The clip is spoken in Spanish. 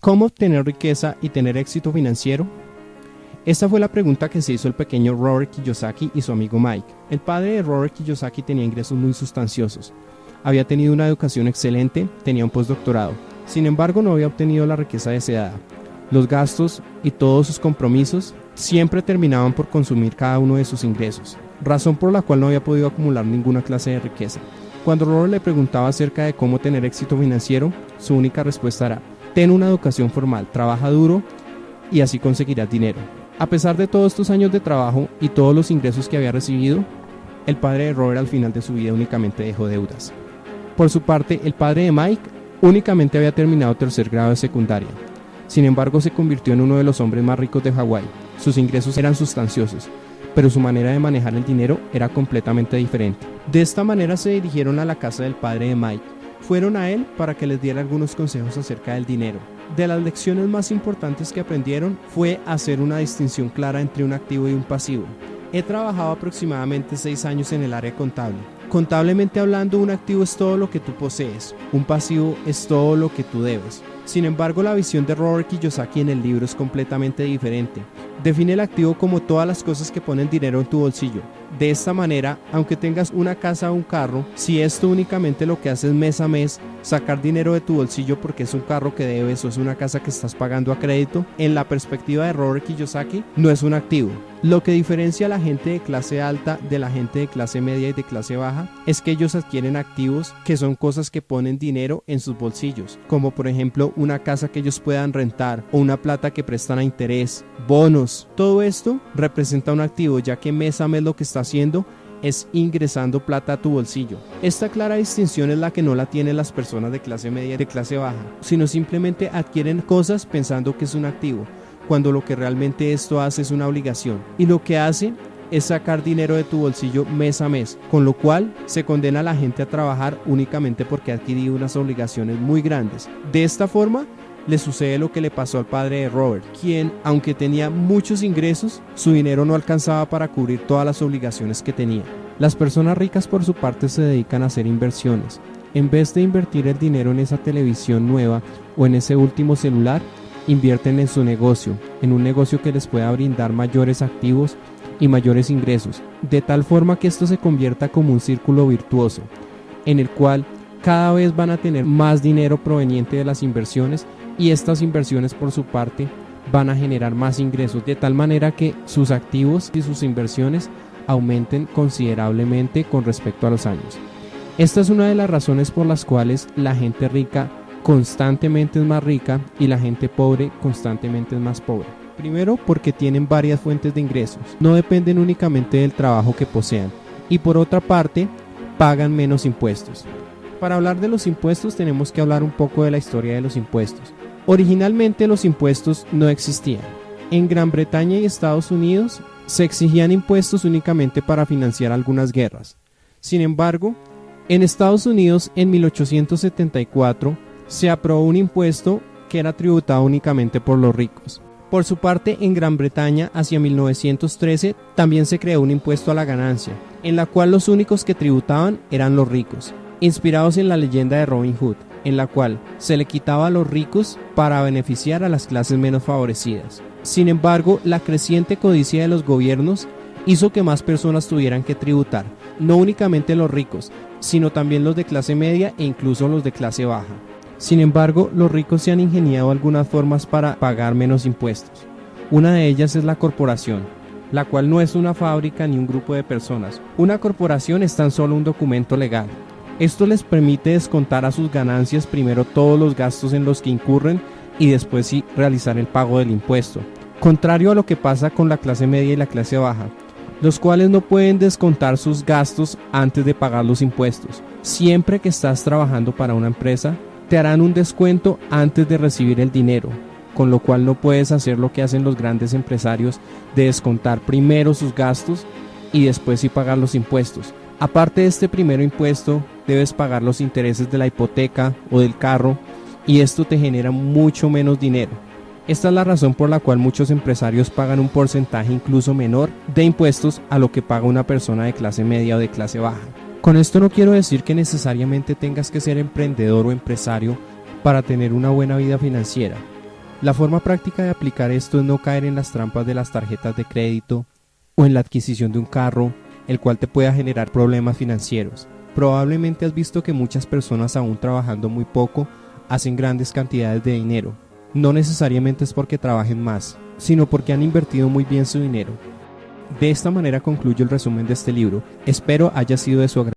¿Cómo obtener riqueza y tener éxito financiero? Esta fue la pregunta que se hizo el pequeño Robert Kiyosaki y su amigo Mike. El padre de Robert Kiyosaki tenía ingresos muy sustanciosos. Había tenido una educación excelente, tenía un postdoctorado. Sin embargo, no había obtenido la riqueza deseada. Los gastos y todos sus compromisos siempre terminaban por consumir cada uno de sus ingresos, razón por la cual no había podido acumular ninguna clase de riqueza. Cuando Robert le preguntaba acerca de cómo tener éxito financiero, su única respuesta era, ten una educación formal, trabaja duro y así conseguirás dinero. A pesar de todos estos años de trabajo y todos los ingresos que había recibido, el padre de Robert al final de su vida únicamente dejó deudas. Por su parte, el padre de Mike únicamente había terminado tercer grado de secundaria. Sin embargo, se convirtió en uno de los hombres más ricos de Hawái. Sus ingresos eran sustanciosos, pero su manera de manejar el dinero era completamente diferente. De esta manera se dirigieron a la casa del padre de Mike. Fueron a él para que les diera algunos consejos acerca del dinero. De las lecciones más importantes que aprendieron fue hacer una distinción clara entre un activo y un pasivo. He trabajado aproximadamente 6 años en el área contable. Contablemente hablando, un activo es todo lo que tú posees, un pasivo es todo lo que tú debes. Sin embargo, la visión de Robert Kiyosaki en el libro es completamente diferente. Define el activo como todas las cosas que ponen dinero en tu bolsillo. De esta manera, aunque tengas una casa o un carro, si esto únicamente lo que haces mes a mes, sacar dinero de tu bolsillo porque es un carro que debes o es una casa que estás pagando a crédito, en la perspectiva de Robert Kiyosaki, no es un activo. Lo que diferencia a la gente de clase alta de la gente de clase media y de clase baja es que ellos adquieren activos que son cosas que ponen dinero en sus bolsillos, como por ejemplo una casa que ellos puedan rentar o una plata que prestan a interés, bonos. Todo esto representa un activo ya que mes a mes lo que está haciendo es ingresando plata a tu bolsillo. Esta clara distinción es la que no la tienen las personas de clase media y de clase baja, sino simplemente adquieren cosas pensando que es un activo cuando lo que realmente esto hace es una obligación. Y lo que hace es sacar dinero de tu bolsillo mes a mes, con lo cual se condena a la gente a trabajar únicamente porque ha adquirido unas obligaciones muy grandes. De esta forma, le sucede lo que le pasó al padre de Robert, quien, aunque tenía muchos ingresos, su dinero no alcanzaba para cubrir todas las obligaciones que tenía. Las personas ricas por su parte se dedican a hacer inversiones. En vez de invertir el dinero en esa televisión nueva o en ese último celular, invierten en su negocio, en un negocio que les pueda brindar mayores activos y mayores ingresos, de tal forma que esto se convierta como un círculo virtuoso, en el cual cada vez van a tener más dinero proveniente de las inversiones y estas inversiones por su parte van a generar más ingresos, de tal manera que sus activos y sus inversiones aumenten considerablemente con respecto a los años. Esta es una de las razones por las cuales la gente rica constantemente es más rica y la gente pobre constantemente es más pobre. Primero porque tienen varias fuentes de ingresos, no dependen únicamente del trabajo que posean. Y por otra parte, pagan menos impuestos. Para hablar de los impuestos tenemos que hablar un poco de la historia de los impuestos. Originalmente los impuestos no existían. En Gran Bretaña y Estados Unidos se exigían impuestos únicamente para financiar algunas guerras. Sin embargo, en Estados Unidos en 1874 se aprobó un impuesto que era tributado únicamente por los ricos. Por su parte, en Gran Bretaña, hacia 1913, también se creó un impuesto a la ganancia, en la cual los únicos que tributaban eran los ricos, inspirados en la leyenda de Robin Hood, en la cual se le quitaba a los ricos para beneficiar a las clases menos favorecidas. Sin embargo, la creciente codicia de los gobiernos hizo que más personas tuvieran que tributar, no únicamente los ricos, sino también los de clase media e incluso los de clase baja. Sin embargo, los ricos se han ingeniado algunas formas para pagar menos impuestos. Una de ellas es la corporación, la cual no es una fábrica ni un grupo de personas. Una corporación es tan solo un documento legal. Esto les permite descontar a sus ganancias primero todos los gastos en los que incurren y después sí realizar el pago del impuesto. Contrario a lo que pasa con la clase media y la clase baja, los cuales no pueden descontar sus gastos antes de pagar los impuestos. Siempre que estás trabajando para una empresa, te harán un descuento antes de recibir el dinero, con lo cual no puedes hacer lo que hacen los grandes empresarios de descontar primero sus gastos y después sí pagar los impuestos. Aparte de este primer impuesto, debes pagar los intereses de la hipoteca o del carro y esto te genera mucho menos dinero. Esta es la razón por la cual muchos empresarios pagan un porcentaje incluso menor de impuestos a lo que paga una persona de clase media o de clase baja. Con esto no quiero decir que necesariamente tengas que ser emprendedor o empresario para tener una buena vida financiera. La forma práctica de aplicar esto es no caer en las trampas de las tarjetas de crédito o en la adquisición de un carro, el cual te pueda generar problemas financieros. Probablemente has visto que muchas personas aún trabajando muy poco hacen grandes cantidades de dinero. No necesariamente es porque trabajen más, sino porque han invertido muy bien su dinero. De esta manera concluyo el resumen de este libro. Espero haya sido de su agrado.